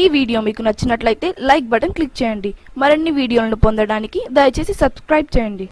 ఈ వీడియో మీకు నచ్చినట్లయితే లైక్ బటన్ క్లిక్ చేయండి. మరిన్ని వీడియోలను పొందడానికి దయచేసి సబ్స్క్రైబ్ చేయండి.